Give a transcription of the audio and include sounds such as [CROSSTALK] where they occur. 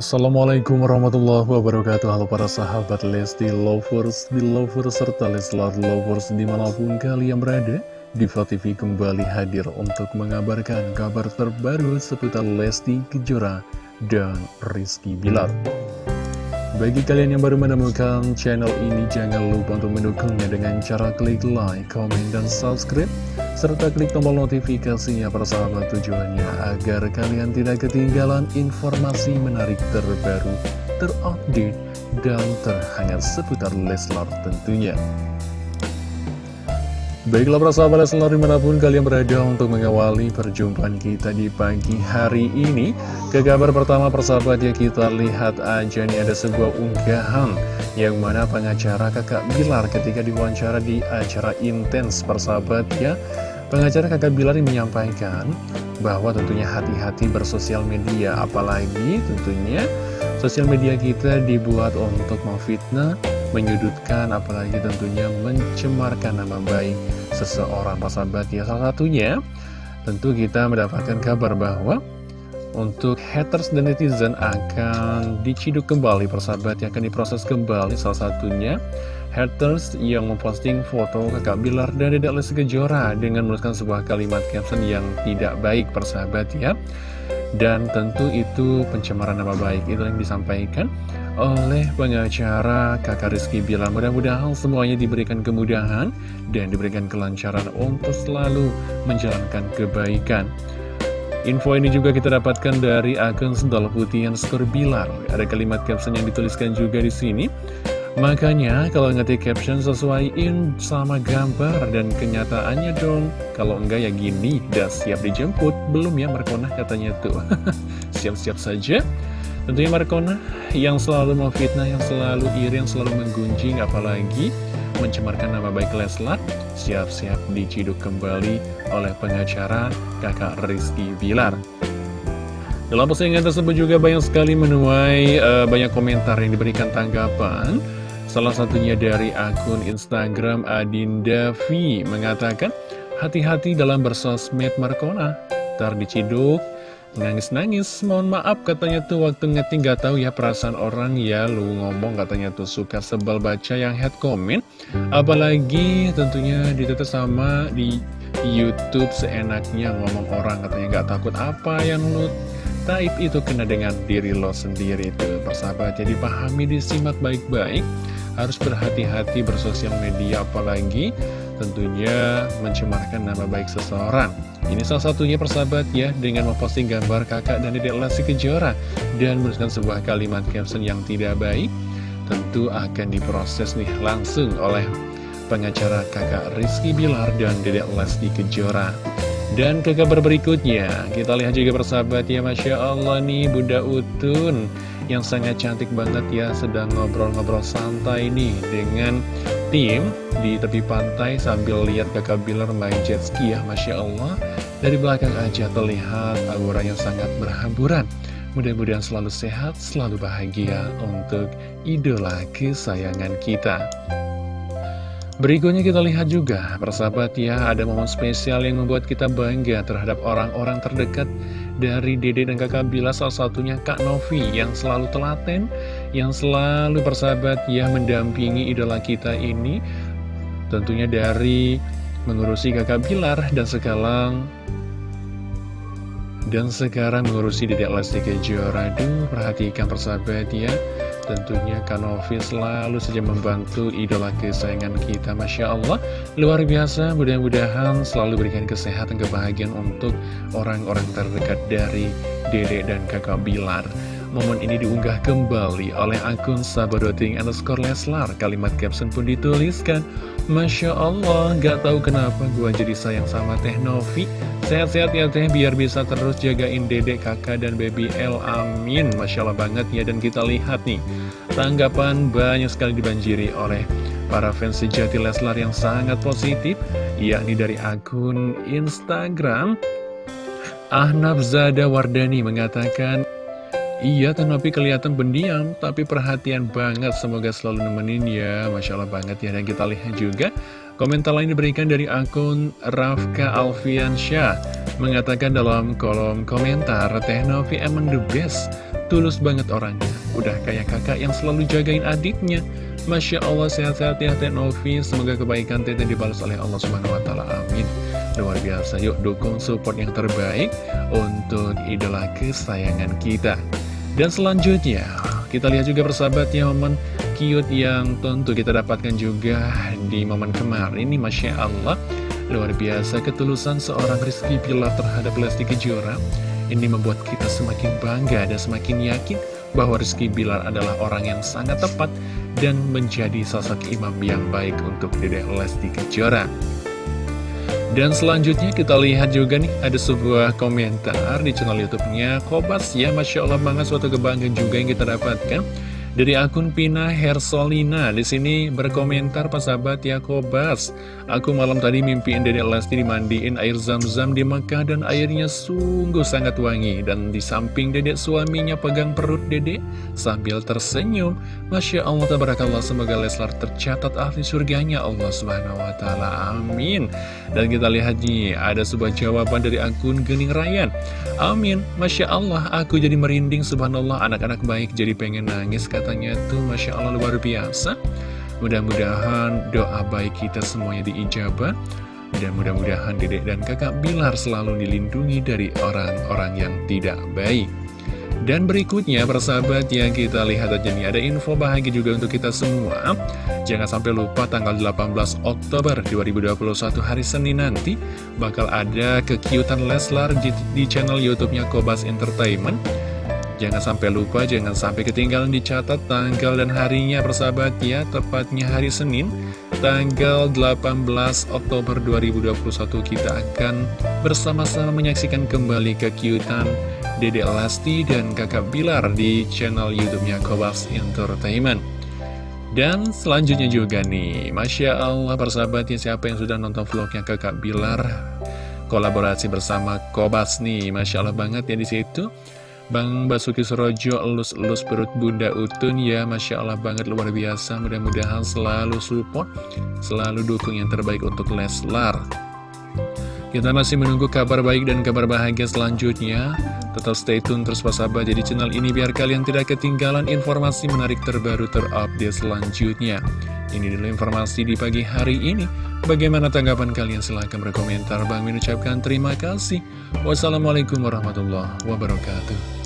Assalamualaikum warahmatullahi wabarakatuh. Halo para sahabat Lesti Lovers, di Lovers, serta Leslar Lovers di mana pun kalian berada Diva TV kembali hadir untuk mengabarkan kabar terbaru seputar Lesti Kejora dan Rizky Bilar. Bagi kalian yang baru menemukan channel ini, jangan lupa untuk mendukungnya dengan cara klik like, comment, dan subscribe, serta klik tombol notifikasinya persahabat tujuannya agar kalian tidak ketinggalan informasi menarik terbaru, terupdate, dan terhangat seputar Leslar tentunya. Baiklah para sahabat Leslar di mana pun kalian berada untuk mengawali perjumpaan kita di pagi hari ini Ke kabar pertama persahabat ya kita lihat aja nih ada sebuah unggahan Yang mana pengacara kakak Bilar ketika diwawancara di acara intens persahabat ya Pengacara kakak Bilar menyampaikan bahwa tentunya hati-hati bersosial media Apalagi tentunya sosial media kita dibuat untuk memfitnah menyudutkan apalagi tentunya mencemarkan nama baik seseorang sahabat. Ya salah satunya tentu kita mendapatkan kabar bahwa untuk haters dan netizen akan diciduk kembali persahabat yang akan diproses kembali. Salah satunya haters yang memposting foto kakak Bilar dan Dedek Lesti Kejora dengan menuliskan sebuah kalimat caption yang tidak baik persahabat ya. Dan tentu itu pencemaran nama baik. Itu yang disampaikan oleh pengacara kakak Rizky bilang mudah-mudahan semuanya diberikan kemudahan dan diberikan kelancaran untuk selalu menjalankan kebaikan. Info ini juga kita dapatkan dari akun Sendal Putih yang skor Bilar. Ada kalimat caption yang dituliskan juga di sini. Makanya kalau ngetik caption sesuaiin sama gambar dan kenyataannya dong. Kalau enggak ya gini, udah siap dijemput. Belum ya Markona katanya tuh. [LAUGHS] Siap-siap saja. Tentunya Markona yang selalu memfitnah, yang selalu iri, yang selalu menggunjing, apalagi mencemarkan nama baik Leslar, siap-siap diciduk kembali oleh pengacara kakak Rizky Bilar. Dalam postingan tersebut juga banyak sekali menuai uh, banyak komentar yang diberikan tanggapan. Salah satunya dari akun Instagram Adinda V mengatakan, Hati-hati dalam bersosmed Markona, ntar diciduk, Nangis-nangis, mohon maaf katanya tuh waktu ngeting gak tahu ya perasaan orang. Ya lu ngomong katanya tuh suka sebel baca yang head comment. Apalagi tentunya ditetes sama di Youtube seenaknya ngomong orang katanya gak takut apa yang lu taib itu kena dengan diri lo sendiri itu persahabat. Jadi pahami disimak baik-baik harus berhati-hati bersosial media apalagi tentunya mencemarkan nama baik seseorang. Ini salah satunya persahabat ya dengan memposting gambar kakak dan dedek Lesti Kejora dan menuliskan sebuah kalimat caption yang tidak baik tentu akan diproses nih langsung oleh pengacara kakak Rizky Bilar dan dedek Lesti Kejora. Dan ke kabar berikutnya, kita lihat juga persahabat ya Masya Allah nih Bunda Utun yang sangat cantik banget ya sedang ngobrol-ngobrol santai nih dengan tim di tepi pantai sambil lihat kakak Bilar main jet ski ya Masya Allah. Dari belakang aja terlihat aura yang sangat berhamburan. Mudah-mudahan selalu sehat, selalu bahagia untuk idola kesayangan kita. Berikutnya kita lihat juga, persahabat ya, ada momen spesial yang membuat kita bangga terhadap orang-orang terdekat dari Dede dan kakak Bila, salah satunya Kak Novi yang selalu telaten, yang selalu persahabat ya mendampingi idola kita ini, tentunya dari mengurusi kakak Bilar dan sekarang dan sekarang mengurusi Dedek Lesti Kejora. Perhatikan persahabat ya. Tentunya Kanovi selalu saja membantu idola kesayangan kita Masya Allah. Luar biasa mudah-mudahan selalu berikan kesehatan kebahagiaan untuk orang-orang terdekat dari Dede dan kakak Bilar Momen ini diunggah kembali oleh akun sabadoting underscore Leslar. Kalimat caption pun dituliskan, Masya Allah, gak tahu kenapa gue jadi sayang sama Teh Novi. Sehat-sehat ya Teh, biar bisa terus jagain dedek, kakak, dan baby L. Amin. Masya Allah banget ya, dan kita lihat nih, tanggapan banyak sekali dibanjiri oleh para fans sejati Leslar yang sangat positif, yakni dari akun Instagram. Ahnaf Zada Wardani mengatakan, Iya, tapi kelihatan pendiam, tapi perhatian banget. Semoga selalu nemenin ya. Masya Allah banget ya. Dan kita lihat juga komentar lain diberikan dari akun Rafka Alfiansyah. Mengatakan dalam kolom komentar Teh Novi emang the best Tulus banget orangnya Udah kayak kakak yang selalu jagain adiknya Masya Allah sehat-sehat ya Teh Novi Semoga kebaikan Teh dibalas oleh Allah Subhanahu Wa Taala Amin Luar biasa yuk dukung support yang terbaik Untuk idola kesayangan kita Dan selanjutnya kita lihat juga persahabatnya momen cute yang tentu kita dapatkan juga di momen kemarin ini Masya Allah Luar biasa ketulusan seorang Rizky Pilar terhadap Lesti Kejora Ini membuat kita semakin bangga dan semakin yakin bahwa Rizky Bilar adalah orang yang sangat tepat dan menjadi sosok imam yang baik untuk Dedek Lesti Kejora. Dan selanjutnya kita lihat juga nih ada sebuah komentar di channel YouTube-nya. Kobas ya Masya Allah banget suatu kebanggaan juga yang kita dapatkan dari akun Pina Hersolina di sini berkomentar Pak sahabat ya Kobas Aku malam tadi mimpiin Dedek Lesti dimandiin air zam-zam di Mekah Dan airnya sungguh sangat wangi. Dan di samping Dedek suaminya pegang perut Dedek Sambil tersenyum. Masya Allah tabarakallah semoga Leslar tercatat ahli surganya. Allah subhanahu wa ta'ala Amin. Dan kita lihat nih ada sebuah jawaban dari akun Gening Rayan Amin. Masya Allah aku jadi merinding. Subhanallah anak-anak baik jadi pengen nangis katanya tuh Masya Allah luar biasa. Mudah-mudahan doa baik kita semuanya diijabah. Dan mudah-mudahan dedek dan kakak Bilar selalu dilindungi dari orang-orang yang tidak baik. Dan berikutnya persahabat yang kita lihat aja nih ada info bahagia juga untuk kita semua. Jangan sampai lupa tanggal 18 Oktober 2021 hari Senin nanti Bakal ada kekiutan Leslar di, di channel Youtubenya Kobas Entertainment Jangan sampai lupa, jangan sampai ketinggalan dicatat tanggal dan harinya persahabat ya Tepatnya hari Senin, tanggal 18 Oktober 2021 kita akan bersama-sama menyaksikan kembali kekiutan Dede Elasti dan kakak Bilar di channel YouTube-nya Kobas Entertainment. Dan selanjutnya juga nih, Masya Allah persahabat ya siapa yang sudah nonton vlognya kakak Bilar kolaborasi bersama Kobas nih, Masya Allah banget ya di situ. Bang Basuki Surojo elus-elus perut Bunda Utun ya. Masya Allah banget luar biasa. Mudah-mudahan selalu support Selalu dukung yang terbaik untuk Leslar. Kita masih menunggu kabar baik dan kabar bahagia selanjutnya. Tetap stay tune terus sahabat jadi channel ini biar kalian tidak ketinggalan informasi menarik terbaru terupdate selanjutnya. Ini dulu informasi di pagi hari ini. Bagaimana tanggapan kalian? Silahkan berkomentar. Bang mengucapkan terima kasih. Wassalamualaikum warahmatullahi wabarakatuh